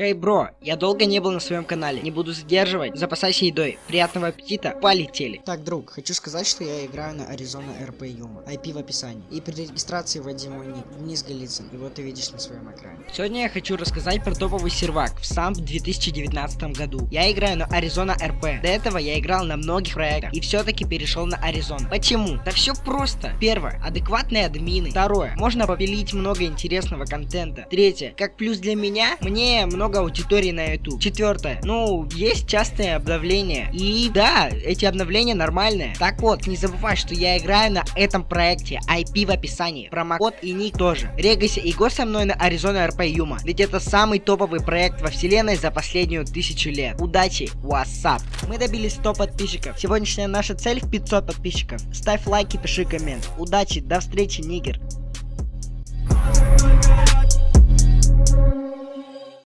Хей, бро, я долго не был на своем канале, не буду задерживать, запасайся едой, приятного аппетита, полетели. Так, друг, хочу сказать, что я играю на Arizona RP Yuma, IP в описании. И при регистрации вводи мой ник, Денис Голицын, и вот ты видишь на своем экране. Сегодня я хочу рассказать про топовый сервак в сам 2019 году. Я играю на Arizona RP, до этого я играл на многих проектах, и все-таки перешел на Arizona. Почему? Да все просто. Первое, адекватные админы. Второе, можно попилить много интересного контента. Третье, как плюс для меня, мне много аудитории на YouTube. Четвертое, ну, есть частые обновления. И да, эти обновления нормальные. Так вот, не забывай, что я играю на этом проекте. IP в описании. Промокод и ник тоже. Регайся и го со мной на Arizona RP Юма. Ведь это самый топовый проект во вселенной за последнюю тысячу лет. Удачи, WhatsApp. Мы добились 100 подписчиков. Сегодняшняя наша цель в 500 подписчиков. Ставь лайк и пиши коммент. Удачи, до встречи, нигер.